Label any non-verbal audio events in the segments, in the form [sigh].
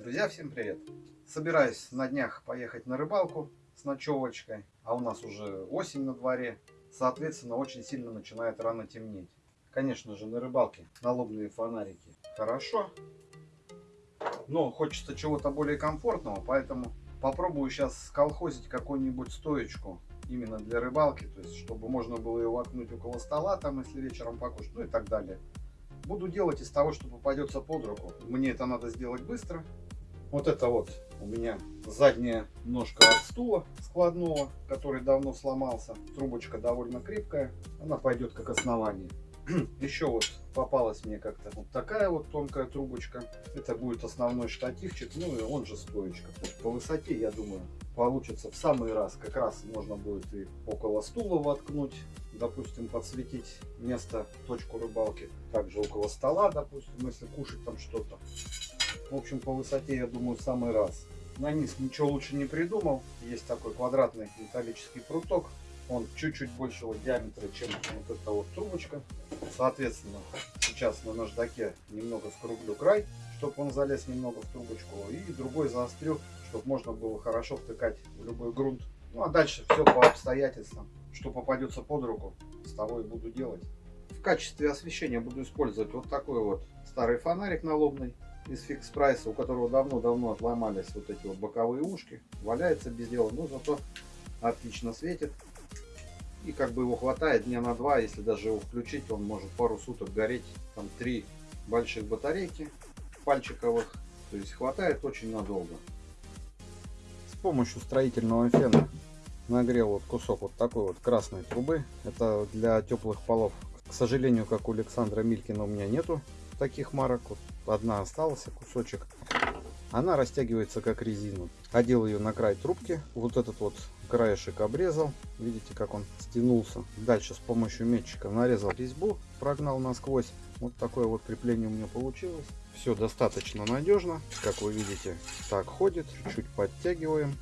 Друзья, всем привет! Собираюсь на днях поехать на рыбалку с ночевочкой, а у нас уже осень на дворе, соответственно, очень сильно начинает рано темнеть. Конечно же, на рыбалке налобные фонарики хорошо, но хочется чего-то более комфортного, поэтому попробую сейчас сколхозить какую-нибудь стоечку именно для рыбалки, то есть чтобы можно было ее воткнуть около стола, там, если вечером покушать, ну и так далее. Буду делать из того, что попадется под руку. Мне это надо сделать быстро. Вот это вот у меня задняя ножка от стула складного, который давно сломался. Трубочка довольно крепкая, она пойдет как основание. [clears throat] Еще вот попалась мне как-то вот такая вот тонкая трубочка. Это будет основной штативчик, ну и он же стоечка. По высоте, я думаю, получится в самый раз. Как раз можно будет и около стула воткнуть, допустим, подсветить место, точку рыбалки. Также около стола, допустим, если кушать там что-то. В общем, по высоте, я думаю, в самый раз. На низ ничего лучше не придумал. Есть такой квадратный металлический пруток. Он чуть-чуть большего диаметра, чем вот эта вот трубочка. Соответственно, сейчас на наждаке немного скруглю край, чтобы он залез немного в трубочку. И другой заострю, чтобы можно было хорошо втыкать в любой грунт. Ну а дальше все по обстоятельствам. Что попадется под руку, с того и буду делать. В качестве освещения буду использовать вот такой вот старый фонарик налобный из фикс прайса, у которого давно-давно отломались вот эти вот боковые ушки. Валяется без дела, но зато отлично светит. И как бы его хватает дня на два, если даже его включить, он может пару суток гореть. Там три больших батарейки пальчиковых, то есть хватает очень надолго. С помощью строительного фена нагрел вот кусок вот такой вот красной трубы. Это для теплых полов. К сожалению, как у Александра Милькина у меня нету таких марок. Вот одна осталась, кусочек. Она растягивается как резину. Одел ее на край трубки. Вот этот вот краешек обрезал. Видите, как он стянулся. Дальше с помощью метчика нарезал резьбу, прогнал насквозь. Вот такое вот крепление у меня получилось. Все достаточно надежно. Как вы видите, так ходит. Чуть-чуть подтягиваем.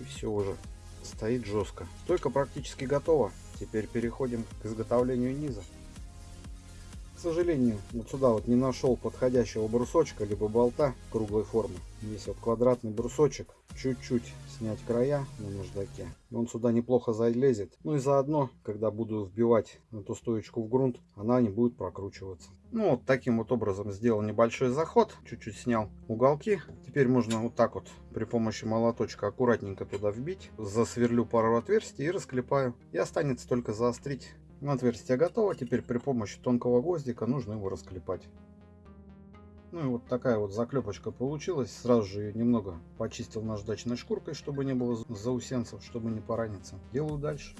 И все уже стоит жестко. Стойка практически готова. Теперь переходим к изготовлению низа сожалению, вот сюда вот не нашел подходящего брусочка, либо болта круглой формы. Здесь вот квадратный брусочек. Чуть-чуть снять края на наждаке. Он сюда неплохо залезет. Ну и заодно, когда буду вбивать эту стоечку в грунт, она не будет прокручиваться. Ну вот таким вот образом сделал небольшой заход. Чуть-чуть снял уголки. Теперь можно вот так вот при помощи молоточка аккуратненько туда вбить. Засверлю пару отверстий и расклепаю. И останется только заострить Отверстие готово. Теперь при помощи тонкого гвоздика нужно его расклепать. Ну и вот такая вот заклепочка получилась. Сразу же ее немного почистил наждачной шкуркой, чтобы не было заусенцев, чтобы не пораниться. Делаю дальше.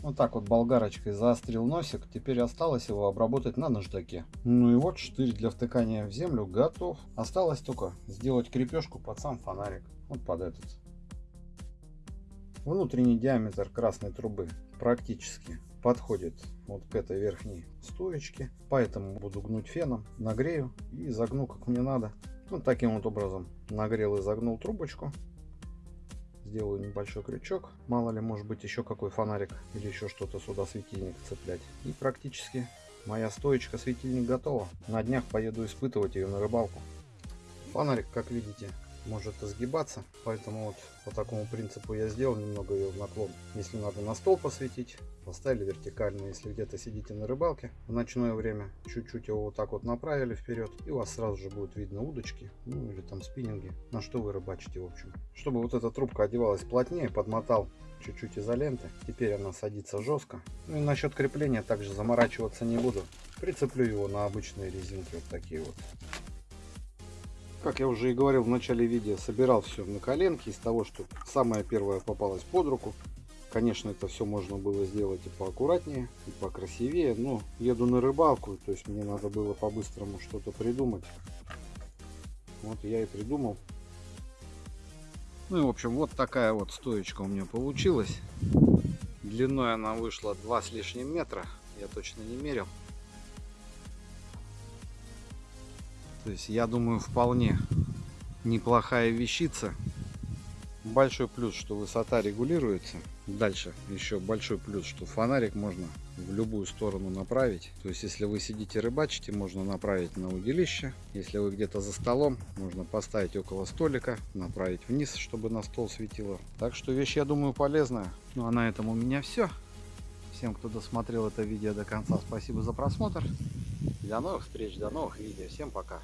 Вот так вот болгарочкой заострил носик. Теперь осталось его обработать на наждаке. Ну и вот штырь для втыкания в землю готов. Осталось только сделать крепежку под сам фонарик. Вот под этот. Внутренний диаметр красной трубы практически подходит вот к этой верхней стоечке. Поэтому буду гнуть феном, нагрею и загну как мне надо. Вот таким вот образом нагрел и загнул трубочку. Сделаю небольшой крючок. Мало ли, может быть, еще какой фонарик или еще что-то сюда светильник цеплять. И практически моя стоечка светильник готова. На днях поеду испытывать ее на рыбалку. Фонарик, как видите, может изгибаться. Поэтому вот по такому принципу я сделал немного ее в наклон. Если надо на стол посветить, поставили вертикально. Если где-то сидите на рыбалке в ночное время, чуть-чуть его вот так вот направили вперед, и у вас сразу же будет видно удочки, ну или там спиннинги, на что вы рыбачите в общем. Чтобы вот эта трубка одевалась плотнее, подмотал чуть-чуть изоленты. Теперь она садится жестко. Ну и насчет крепления также заморачиваться не буду. Прицеплю его на обычные резинки вот такие вот. Как я уже и говорил в начале видео, собирал все на коленке из того, что самое первое попалось под руку. Конечно, это все можно было сделать и поаккуратнее, и покрасивее, но еду на рыбалку, то есть мне надо было по-быстрому что-то придумать. Вот я и придумал. Ну и в общем, вот такая вот стоечка у меня получилась. Длиной она вышла 2 с лишним метра, я точно не мерил. То есть я думаю вполне неплохая вещица Большой плюс, что высота регулируется. Дальше еще большой плюс, что фонарик можно в любую сторону направить. То есть, если вы сидите рыбачите, можно направить на удилище. Если вы где-то за столом, можно поставить около столика, направить вниз, чтобы на стол светило. Так что вещь, я думаю, полезная. Ну а на этом у меня все. Всем, кто досмотрел это видео до конца, спасибо за просмотр. До новых встреч, до новых видео. Всем пока.